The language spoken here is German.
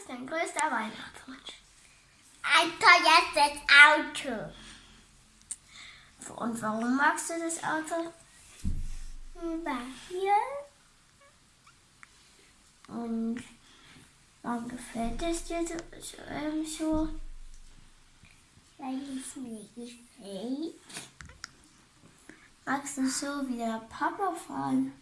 ist dein größter Weihnachtswunsch? Ein teures Auto. Und warum magst du das Auto? Weil Und warum gefällt es dir so? Ähm, so? Weil es mir gefällt. Magst du so wie der Papa fahren?